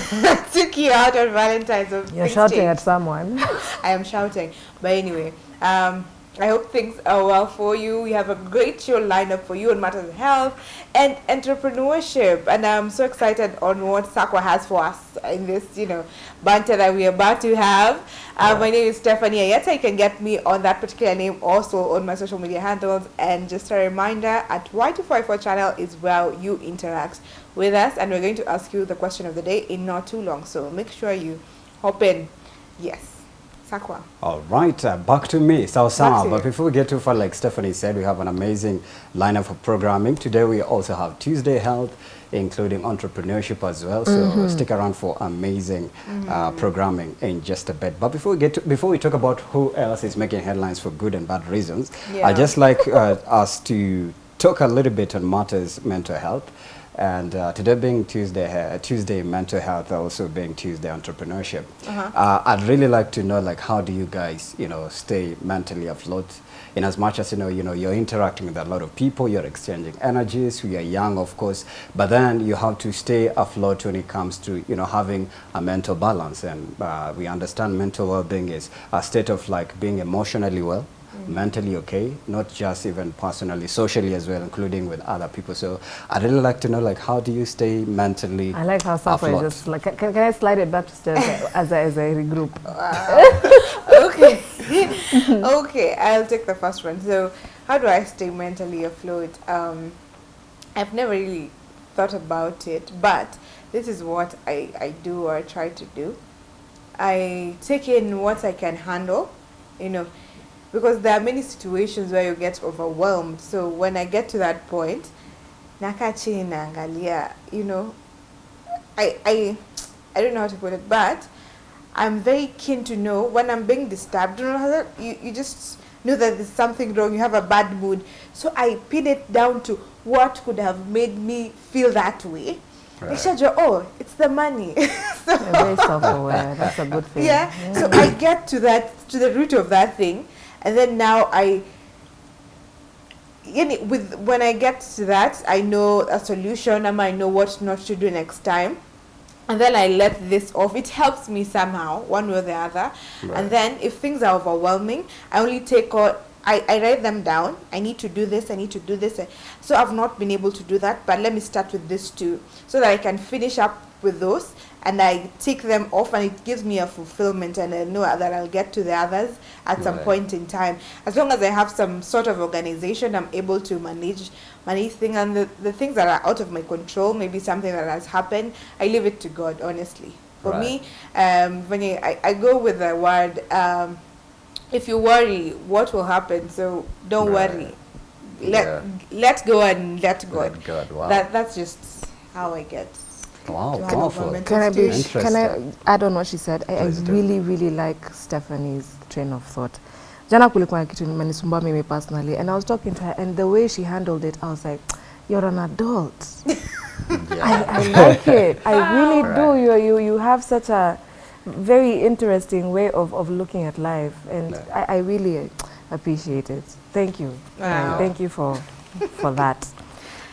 took you out on Valentine's. So You're shouting at someone. I am shouting. But anyway, um, I hope things are well for you. We have a great show lined up for you on matters of health and entrepreneurship. And I'm so excited on what Sakwa has for us in this, you know, banter that we're about to have. Uh, My name is Stephanie Ayeta. You can get me on that particular name also on my social media handles. And just a reminder, at Y254 channel is where you interact with us. And we're going to ask you the question of the day in not too long. So make sure you hop in. Yes. Sakwa. All right, uh, back to me, Sawa Back Sawa. to But before we get too far, like Stephanie said, we have an amazing lineup of programming. Today we also have Tuesday Health, including entrepreneurship as well. So Mm-hmm. stick around for amazing uh, programming in just a bit. But before we get to, before we talk about who else is making headlines for good and bad reasons, Yeah. I just like uh, us to talk a little bit on matters mental health. And uh, today being Tuesday, uh, Tuesday mental health, also being Tuesday entrepreneurship. Uh-huh. Uh, I'd really like to know, like, how do you guys, you know, stay mentally afloat? In as much as you know, you know, you're interacting with a lot of people, you're exchanging energies. We are young, of course, but then you have to stay afloat when it comes to, you know, having a mental balance. And uh, we understand mental well-being is a state of like being emotionally well, mentally okay, not just even personally, socially as well, including with other people. So I'd really like to know, like, how do you stay mentally I like how Sakwa afloat? is just like, can, can I slide it back to Steph as a, as a regroup? okay. okay, I'll take the first one. So, how do I stay mentally afloat? Um, I've never really thought about it, but this is what I, I do or I try to do. I take in what I can handle, you know, because there are many situations where you get overwhelmed. So when I get to that point, nakaa chini naangalia, you know, I, I, I don't know how to put it, but I'm very keen to know when I'm being disturbed. You know, how that- you, you just know that there's something wrong, you have a bad mood. So I pin it down to what could have made me feel that way. Right. Nikishajua, oh, it's the money. so, very self-aware. That's a good thing. yeah. So I get to that to the root of that thing, and then now I. You with when I get to that, I know a solution, and I know what not to do next time, and then I let this off. It helps me somehow, one way or the other. Right. And then if things are overwhelming, I only take out. I, I write them down. I need to do this. I need to do this. So I've not been able to do that, but let me start with this too, so that I can finish up with those and I take them off, and it gives me a fulfillment, and I know that I'll get to the others at some point in time. As long as I have some sort of organization, I'm able to manage manage things, and the, the things that are out of my control, maybe something that has happened, I leave it to God, honestly. For Right. me, um, when I, I, I go with the word, um, if you worry, what will happen? So don't Right. worry. Let Yeah. let go and let God. Let God, wow. That that's just how I get. Wow, to powerful. government Can I be? institution. Can I Interesting. add on what she said? I, I really, really like Stephanie's train of thought. Jana kulikuwa na kitu imenisumbua mimi personally, and I was talking to her, and the way she handled it, I was like, "You're an adult. I, I like it. I really do. You, you, you have such a very interesting way of, of looking at life, and Yeah. I, I really appreciate it. Thank you. Wow. Thank you for for that.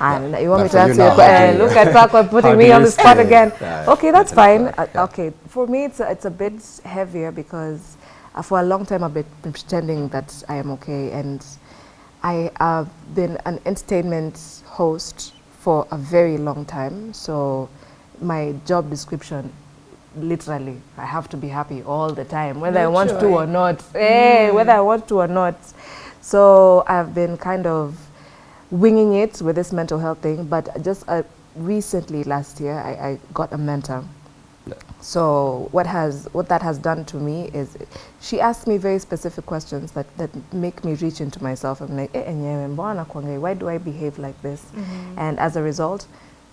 And you want me to answer your question? you- look at Sakwa how putting me on the spot stay- again. Yeah, Okay, that's fine. afloat, Uh, yeah. Okay, for me, it's a, it's a bit heavier because uh, for a long time I've been been pretending that I am okay, and I have been an entertainment host for a very long time. So my job description, literally, I have to be happy all the time, whether I want to or not. Eh, whether I want to or not. So I've been kind of winging it with this mental health thing, but just uh, recently last year I, I got a mentor. Yeah. So what has what that has done to me is she asked me very specific questions that, that make me reach into myself. I'm like, eh, enyewe, mbona why do I behave like this? And as a result,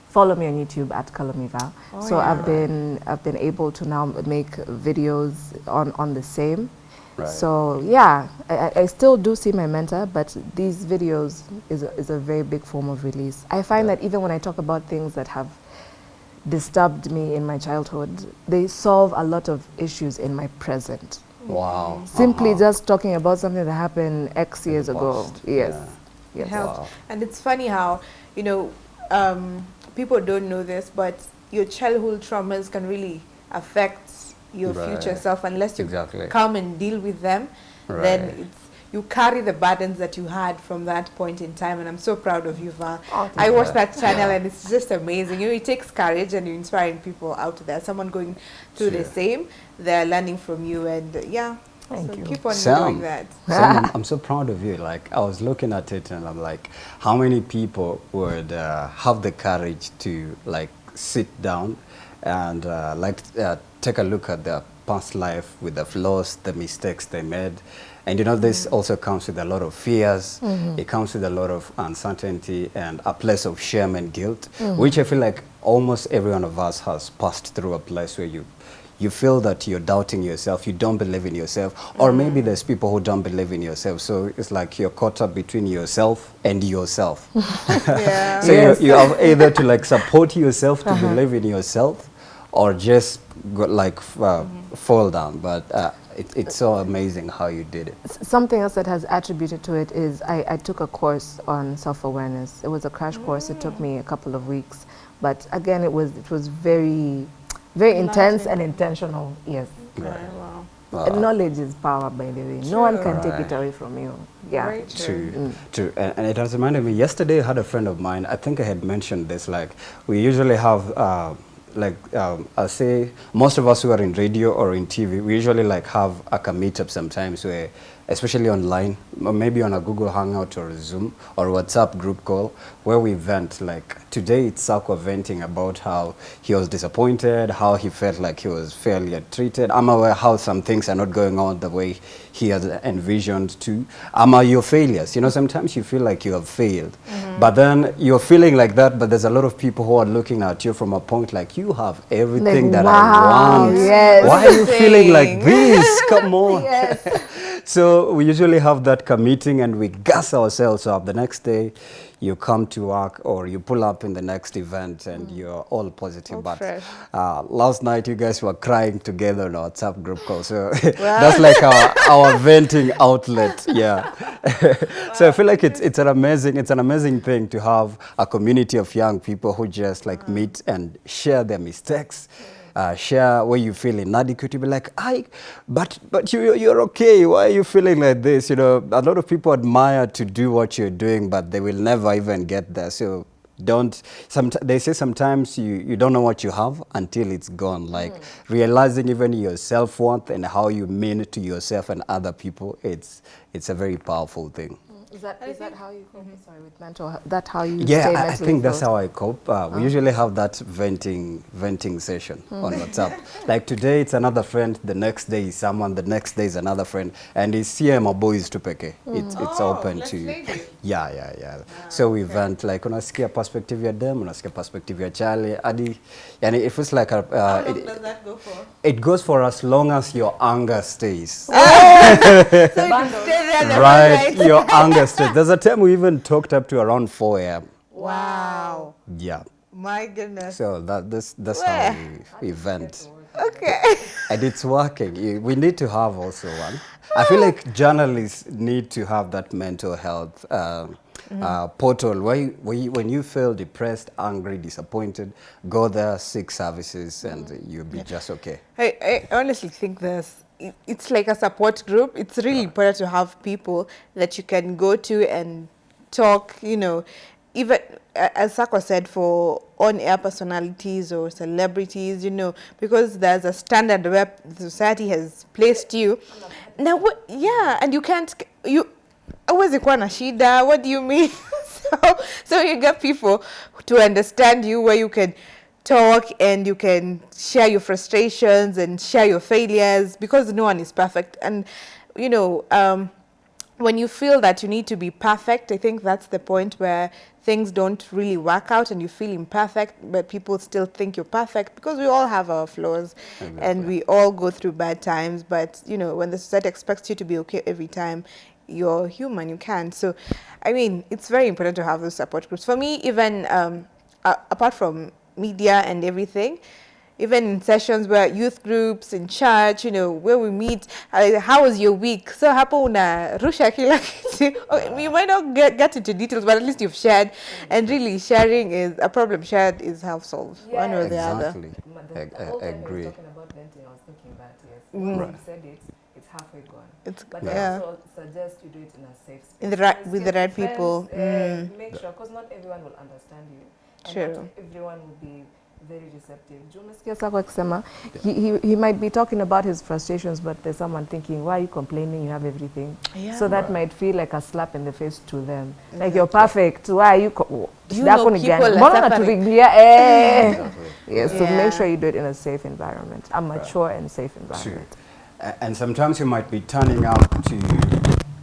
follow me on YouTube at Kalomiva. Oh, so I've been I've been able to now make videos on, on the same. Right. So yeah, I, I- I still do see my mentor, but these videos is a, is a very big form of release. I find Yeah. that even when I talk about things that have disturbed me in my childhood, they solve a lot of issues in my present. Wow. Simply Uh-huh. just talking about something that happened X In years ago. Yes. yeah. Yes. It helps. Wow. And it's funny how, you know, um, people don't know this, but your childhood traumas can really affect your future self unless you Exactly. come and deal with them. Then Right. it's you carry the burdens that you had from that point in time, and I'm so proud of you, Val. Oh, I watch that channel, and it's just amazing. You know, it takes courage, and you're inspiring people out there. Someone going through the same, they're learning from you, and uh, yeah. Thank so you. keep on Sam. doing that. Sam, I'm, I'm so proud of you. Like I was looking at it and I'm like, how many people would uh, have the courage to like sit down and uh, like uh, take a look at their past life with the flaws, the mistakes they made. And you know, this mm. also comes with a lot of fears. Mm-hmm. It comes with a lot of uncertainty and a place of shame and guilt, mm-hmm. which I feel like almost every one of us has passed through a place where you you feel that you're doubting yourself, you don't believe in yourself, or mm-hmm. maybe there's people who don't believe in yourself. So it's like you're caught up between yourself and yourself. Yeah. so Yes. you, you have either to like support yourself to uh-huh. believe in yourself, or just go, like f- uh, fall down. But uh, it, it's so amazing how you did it. S- Something else that has attributed to it is I, I took a course on self-awareness. It was a crash course. It took me a couple of weeks, but again, it was it was very, very intense and intentional. Yes, Right. wow. Uh, knowledge is power, by the way. No one can take it away from you. Yeah. Very true. True, true. And, and it has reminded me, yesterday I had a friend of mine, I think I had mentioned this, like we usually have, uh, like um, I'll say, most of us who are in radio or in TV, we usually like have like a meetup sometimes where, especially online, maybe on a Google Hangout or Zoom or WhatsApp group call, where we vent. Like today it's Sako venting about how he was disappointed, how he felt like he was fairly treated. I'm aware how some things are not going on the way he has envisioned to. I'm uh, your failures. You know, sometimes you feel like you have failed, but then you're feeling like that. But there's a lot of people who are looking at you from a point like you have everything that wow, I want. yes. Why are you feeling like this? Come on. Yes. So we usually have that meeting and we gas ourselves up. The next day, you come to work or you pull up in the next event and you're all positive. All but uh, last night, you guys were crying together on our WhatsApp group call. So that's like our, our venting outlet. Yeah. so I feel like it's, it's an amazing it's an amazing thing to have a community of young people who just like meet and share their mistakes uh, share where you feel inadequate. You be like, I, but but you you're okay. Why are you feeling like this? You know, a lot of people admire to do what you're doing, but they will never even get there. So don't. Some they say sometimes you you don't know what you have until it's gone. Like realizing even your self worth and how you mean to yourself and other people. It's it's a very powerful thing. Is that, is that how you cope? Sorry, with mental health? That how you Yeah, stay I, I think that's how I cope. Uh, we usually have that venting venting session on WhatsApp. like today, it's another friend. The next day is someone. The next day is another friend. And it's CM boys to peke. It's it's Oh, open to. make it. Yeah, yeah, yeah. so we vent like unasikia perspective ya dem, unasikia perspective ya Charlie. Adi, yani it feels like a, How uh, long it, does that go for? it goes for as long as your anger stays. So you stay there the right, your anger There's a time we even talked up to around 4 a.m. Wow. Yeah. My goodness. So that this that's Where? how we, vent, Okay. and it's working. We need to have also one. I feel like journalists need to have that mental health um, uh, portal where, you, where you, when you feel depressed, angry, disappointed, go there, seek services, and you'll be just okay. I, I honestly think it- it's like a support group. It's really important to have people that you can go to and talk, you know, even as Sako said, for on-air personalities or celebrities, you know, because there's a standard where society has placed you. Now, what, yeah, and you can't, you, huwezi kuwa na shida, what do you mean? so, so you get people to understand you where you can talk and you can share your frustrations and share your failures because no one is perfect. And, you know, um, when you feel that you need to be perfect, I think that's the point where things don't really work out and you feel imperfect, but people still think you're perfect because we all have our flaws and we all go through bad times. But, you know, when the society expects you to be okay every time, you're human, you can't. So, I mean, it's very important to have those support groups. For me, even um, a- apart from media and everything, even in sessions where youth groups in church, you know, where we meet, uh, how was your week? So hapo una rusha kila kitu. You might not get, get into details, but at least you've shared. And really, sharing is a problem shared is half solved, one or the other. Exactly. The, I- I agree. talking about venting, I was thinking that yes. Mm. When you said it, it's halfway gone. It's But yeah. I also suggest you do it in a safe space. In the right- Friends with the get right friends, people. uh, Mm. Make sure, because not everyone will understand you. And True. everyone will be very receptive. Juu umesikia Sako akisema, he, he, he might be talking about his frustrations, but there's someone thinking, why are you complaining? You have everything. Yeah. So that might feel like a slap in the face to them. Like you're perfect. Why are you? Co- You know yako people gani? are Mbona suffering. unaturingia? Eh. Exactly. Yes, so Yeah. make sure you do it in a safe environment, a mature and safe environment. A- And sometimes you might be turning out to,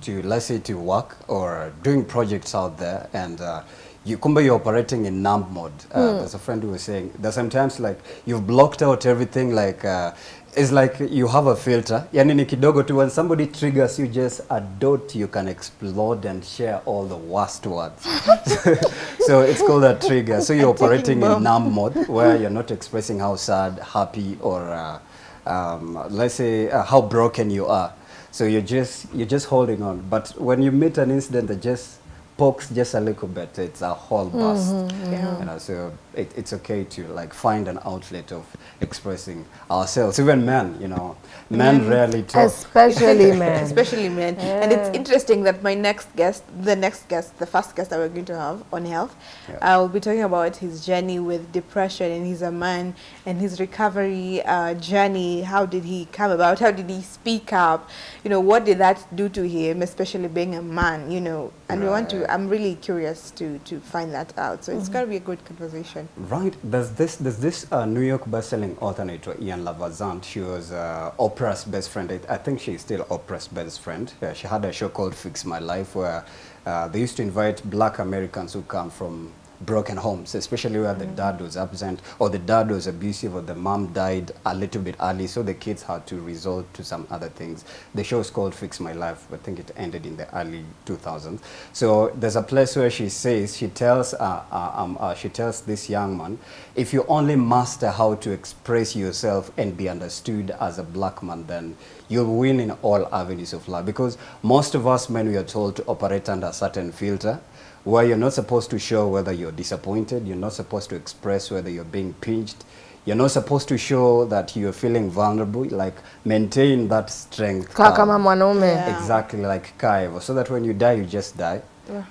to let's say, to work or doing projects out there, and uh, you kumbe you're operating in numb mode. Uh, There's a friend who was saying that sometimes like you've blocked out everything. Like uh, it's like you have a filter. Yani ni kidogo tu when somebody triggers you, just a dot you can explode and share all the worst words. so it's called a trigger. So you're operating in numb mode where you're not expressing how sad, happy, or uh, um, let's say uh, how broken you are. So you're just you're just holding on. But when you meet an incident that just pokes just a little bit, it's a whole bust. Mm-hmm. Yeah. You know, so it, it's okay to like find an outlet of expressing ourselves. Even men, you know, men rarely talk. Especially men. especially men. And it's interesting that my next guest, the next guest, the first guest that we're going to have on health, Yeah. I'll be talking about his journey with depression and he's a man and his recovery uh, journey. How did he come about? How did he speak up? You know, what did that do to him, especially being a man, you know? And we want to, I'm really curious to, to find that out. So it's Mm-hmm. going to be a good conversation. Right. There's this there's this uh, New York best-selling author Iyanla Vanzant. She was uh, Oprah's best friend. I, I think she's still Oprah's best friend. Uh, she had a show called Fix My Life where uh, they used to invite black Americans who come from broken homes, especially where the dad was absent or the dad was abusive or the mom died a little bit early, so the kids had to resort to some other things. The show is called Fix My Life. I think it ended in the early 2000s. So there's a place where she says she tells uh, uh, um, uh, she tells this young man, if you only master how to express yourself and be understood as a black man, then you'll win in all avenues of life. Because most of us men we are told to operate under a certain filter where you're not supposed to show whether you're disappointed, you're not supposed to express whether you're being pinched, you're not supposed to show that you're feeling vulnerable, like maintain that strength. Kaa kama mwanaume. Yeah. Exactly, like Kaivo, so that when you die, you just die. Yeah.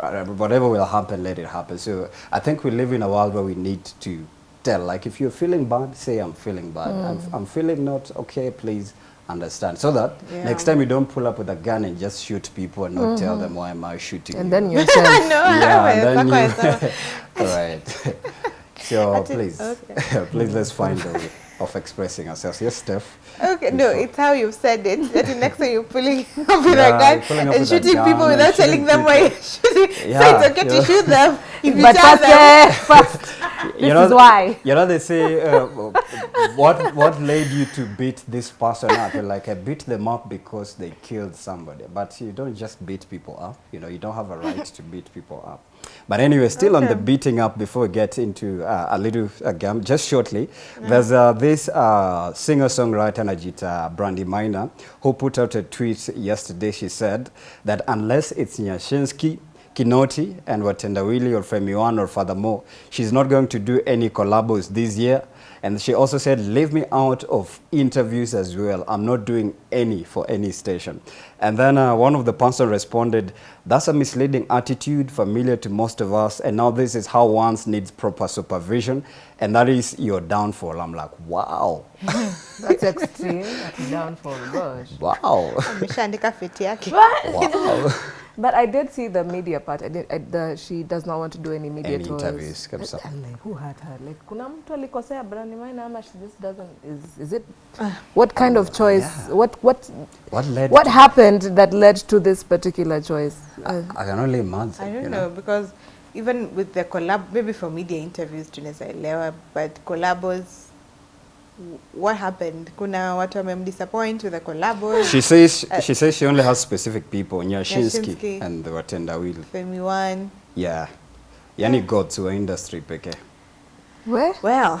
Uh, whatever will happen, let it happen. So I think we live in a world where we need to tell, like if you're feeling bad, say I'm feeling bad. Mm. I'm, I'm feeling not okay, please understand. So that Yeah. next time you don't pull up with a gun and just shoot people and not mm-hmm. tell them why am I shooting And you. then yourself. no, yeah, I and then haven't. you, all right. so That's please, Okay. please let's find a way of expressing ourselves. Yes, Steph. Okay, no, it's how you've said it. That the next time you're pulling up with Yeah, a gun and with shooting gun people and without telling them why you're shooting. Yeah, so it's okay yeah. to shoot them if you but tell first, them. first, this is why. You know, they say, uh, what what led you to beat this person up? You're like, I beat them up because they killed somebody. But you don't just beat people up. You know, you don't have a right to beat people up. But anyway, still on the beating up, before we get into uh, a little uh, just shortly, there's uh, this uh, singer-songwriter Najita Brandy Maina who put out a tweet yesterday. She said that unless it's Nyashinsky, Kinoti and Watendawili or Femi1 or furthermore, she's not going to do any collabos this year. And she also said, leave me out of interviews as well. I'm not doing any for any station. And then uh, one of the pastors responded, that's a misleading attitude familiar to most of us. And now this is how one needs proper supervision. And that is your downfall. I'm like, wow, That's extreme. That's downfall. Gosh. wow, Ameshaandika feti yake. wow. But I did see the media part. I did. I, the, she does not want to do any media Any tours. interviews, kabisa. I'm like, who had her? Like, kuna mtu alikosea Brandy Maina ama she just doesn't. Is is it? What kind of choice? Yeah. What what What led what happened that led to this particular choice? Uh, I can only imagine. I don't you know know because even with the collab, maybe for media interviews tunaweza elewa, but collabos, what happened? Kuna watu wamemdisappoint with the collabos. She says Uh, she says she only has specific people, Nyashinsky, Nyashinsky. and the Watendawili. Femi one. Yeah. Yani yeah. gods wa industry pekee. where? Well,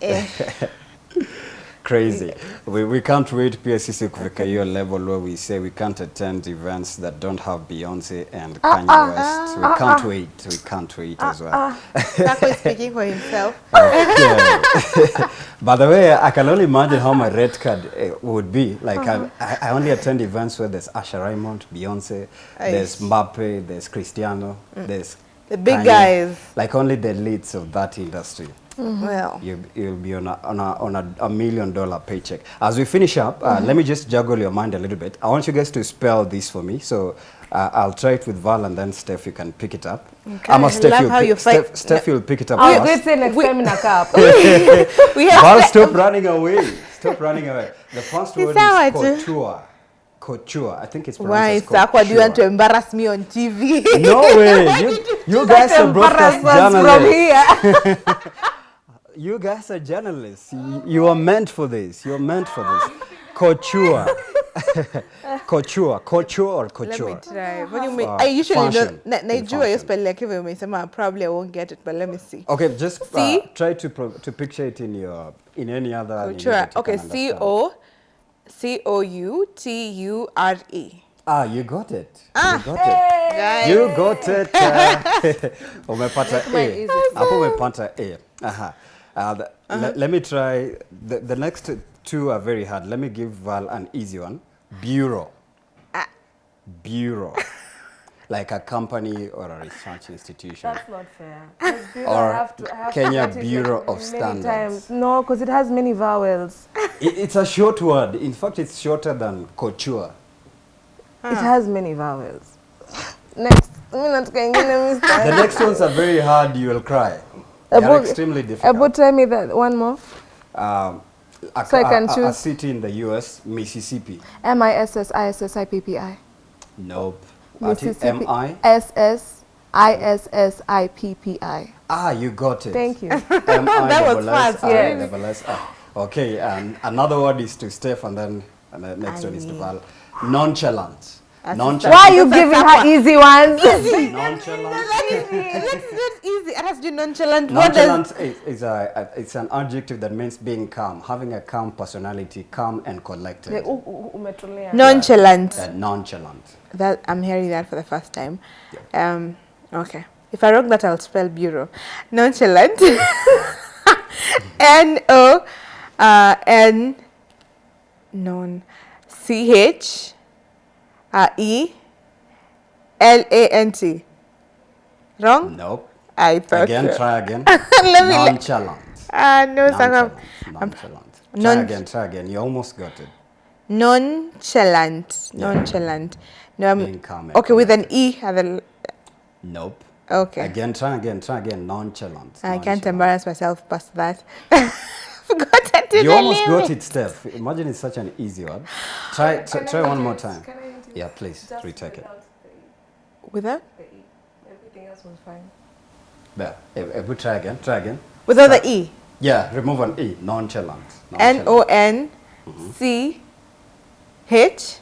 eh, crazy. We, we can't wait pia sisi kufika hiyo level where we say we can't attend events that don't have Beyonce and ah, Kanye ah, West. Ah, we can't wait. We can't wait as well. Taco is speaking for himself. By the way, I can only imagine how my red card uh, would be. Like I, uh-huh. I I only attend events where there's Asha Raymond, Beyonce, there's Aish. Mbappe, there's Cristiano, mm. there's The big Kanye. guys. Like only the leads of that industry. Well, You, you'll be on, a, on, a, on a, a million dollar paycheck. As we finish up, uh, let me just juggle your mind a little bit. I want you guys to spell this for me. So uh, I'll try it with Val and then Steph, you can pick it up. Okay. Ama I Steph, love you'll how pick, you fight- Steph, Steph, you'll pick it up I'll first. say next We- time in a cup. we have Val, stop running away. Stop running away. The first It's word how is I couture. Couture. I think it's Why, pronounced as Sakwa, do you want to embarrass me on TV? No way. You, you guys are broadcast Embarrass us from here. You guys are journalists. You, you are meant for this. You're meant for this. Couture. couture. Couture or Let me couture? try. What do you mean? Uh, I usually know. fashion. Na, In you fashion. spell like if you say, probably I won't get it, but let me see. Okay, just uh, See? try to pro to picture it in your in any other. language Couture. that you Okay, can C understand. O C O U T U R E. Ah, you got it. Ah. You got it. Guys. You got it. uh, umepata mine A. easy. Hapo umepata A. Aha. Uh, the, le- let me try. The, the next two are very hard. Let me give Val an easy one. Bureau. Ah. Bureau. like a company or a research institution. That's not fair. 'Cause bureau, Or have to- have Kenya get Bureau like of Standards. times. No, because it has many vowels. It, it's a short word. In fact, it's shorter than couture. It has many vowels. Next. Mimi nataka ingine, mister. The next ones are very hard. You will cry. They are Abu- extremely difficult. Abu, tell me that one more. um, a, So I can a- a- a choose. city in the U.S., Mississippi. M I S S I S S I P P I. Nope. Ati- Mississippi. M-I? S S I S S I P P I. Ah, you got it. Thank you. That was fast, I yes. double S I. Okay, and another word is to Steph, and then and the next one is to Val. Nonchalant. That's Nonchalant. Why are you giving her easy ones? Nonchalant. That's not easy. It has to be nonchalant. Nonchalant is, is a, a, it's an adjective that means being calm, having a calm personality, calm and collected. Nonchalant? Uh, nonchalant. That I'm hearing that for the first time. Um, okay. If I wrong that, I'll spell bureau. Nonchalant. N O uh, N non C H uh, E L A N T. Wrong? Nope. I thought Again, so. try again. Let me. Nonchalant. Ah, no, Sangam. Nonchalant. Nonchalant. Try non- again, try again. You almost got it. Nonchalant. Yeah. Nonchalant. No, I'm, calm and okay, with an. E at the. Nope. Okay. Again, try again, try again. Nonchalant. I can't embarrass myself past that. Forgot I did You the almost name. got it, Steph. Imagine it's such an easy one. Try, try, try one more time. Can Yeah, please just retake it. without the E? Without? The E. Everything else was fine. There. If, if we try again, try again. Without the E. Yeah, remove an E. Nonchalant. N O N mm-hmm. C H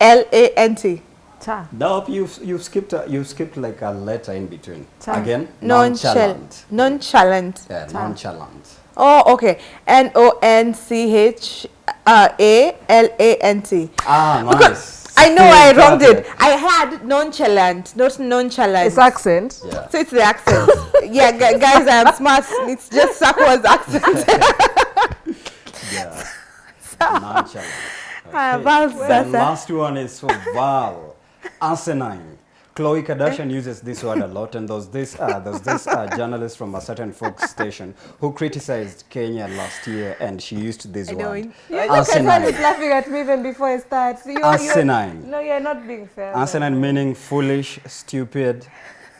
L A N T. Ta. Nope, you've, you've skipped a, you've skipped like a letter in between. Cha. Again, Nonchalant. nonchalant. Nonchalant. Yeah, Cha. nonchalant. Oh, okay. N O N C H uh, A L A N T. Ah, nice. Because. I know I wronged it. it. I had nonchalant, not nonchalant. It's accent. Yeah. so it's the accent. yeah, gu- guys, I am smart. It's just Sakwa's accent. Yeah. Nonchalant. Ah, Val's And Sasa. last one is for Val. Asinine. Khloe Kardashian uses this word a lot, and there's this, uh, there's this uh, journalist from a certain Fox station who criticized Kenya last year, and she used this I know word. it. You look at her Asinine. laughing at me even before I start. You, Asinine. No, you're not being fair. Asinine meaning foolish, stupid,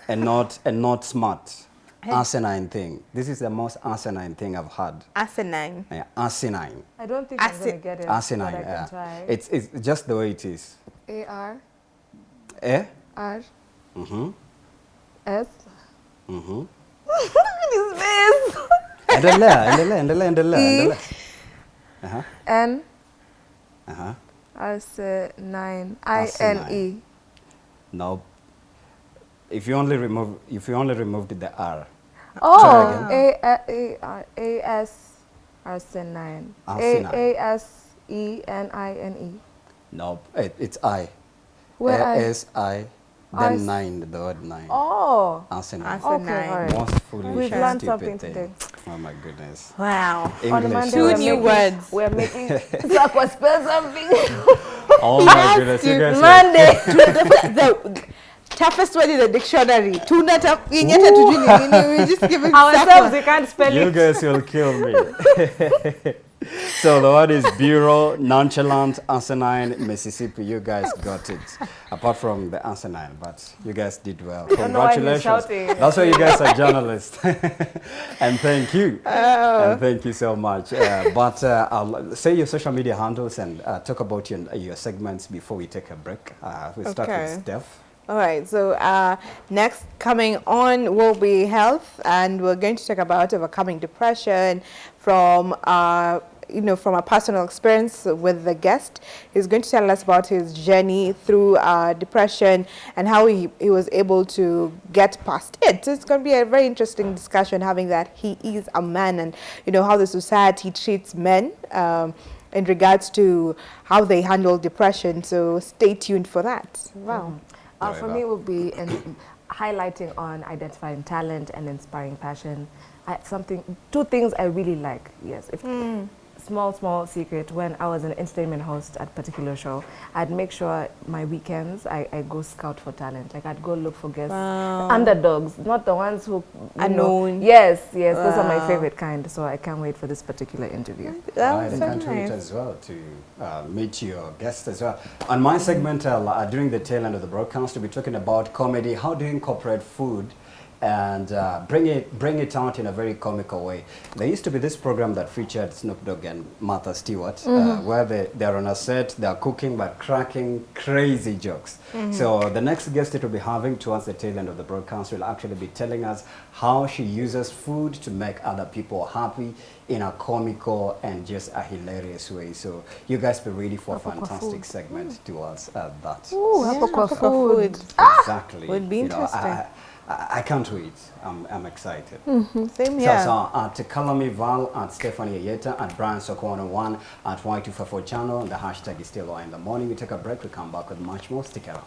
and not and not smart. Asinine thing. This is the most asinine thing I've heard. Asinine. Yeah, asinine. I don't think I'm going to get it. Asinine. But I can Yeah. try. It's it's just the way it is. A R Eh? R Mm-hmm. S. Mm-hmm. His face. Endelea, endelea, endelea, endelea, E. endelea. Uh-huh. N Uh-huh. R C nine I N E. No. If you only remove if you only removed the R. Oh, again. A A A R A S Arsenine. Arsenine. A A S E N I N E. Nope, it, it's I. Where I? S I, I then s- nine, the word nine. Oh. Arsenal. Arsenal. Okay, all right. Most foolish We've and learned something thing. today. Oh my goodness. Wow. On the English. Monday, Two we're new making- words. We're making Sakwa spell something. Oh my goodness, you guys. Monday. the toughest word in the dictionary. Tuna tap. Inyata tujui ni nini, we just give it Ourselves, we can't spell You it. guys will kill me. So the word is bureau, nonchalant, asinine, Mississippi. You guys got it. Apart from the asinine, but you guys did well. don't know why he's Congratulations. That's why you guys are journalists. and thank you. And thank you so much. Uh, but uh, I'll say your social media handles and uh, talk about your, your segments before we take a break. Uh, we start Okay. with Steph. All right, so uh, next coming on will be health, and we're going to talk about overcoming depression from, uh, you know, from a personal experience with the guest. He's going to tell us about his journey through uh, depression and how he, he was able to get past it. So it's going to be a very interesting discussion having that he is a man and, you know, how the society treats men. Um, in regards to how they handle depression, so stay tuned for that. Wow. Uh, for me, it would be in highlighting on identifying talent and inspiring passion. I, something, two things I really like. Yes, if small, small secret. When I was an entertainment host at a particular show, I'd make sure my weekends I, I go scout for talent. Like I'd go look for guests, Wow. underdogs, not the ones who you know- Unknown. Yes, yes, those are my favorite kind. So I can't wait for this particular interview. That was I so can't wait nice. as well to uh, meet your guests as well. On my segment, uh, during the tail end of the broadcast, we'll be talking about comedy, how do you incorporate food and uh, bring it bring it out in a very comical way. There used to be this program that featured Snoop Dogg and Martha Stewart, uh, where they, they're on a set, they're cooking but cracking crazy jokes. So the next guest that we'll be having towards the tail end of the broadcast will actually be telling us how she uses food to make other people happy in a comical and just a hilarious way. So you guys be ready for a fantastic food. segment towards uh, that. Ooh, Yeah, hapo kwa hapo kwa food. food. Exactly. would be You know, I- interesting. I, I, I can't wait. I'm, I'm excited. Mm-hmm. Same So, here. so at Kalami Val, at Stephanie Ayeta, at Brian Soko101, at Y254 channel, the hashtag is still Y in the morning. We take a break, we come back with much more. Stick around.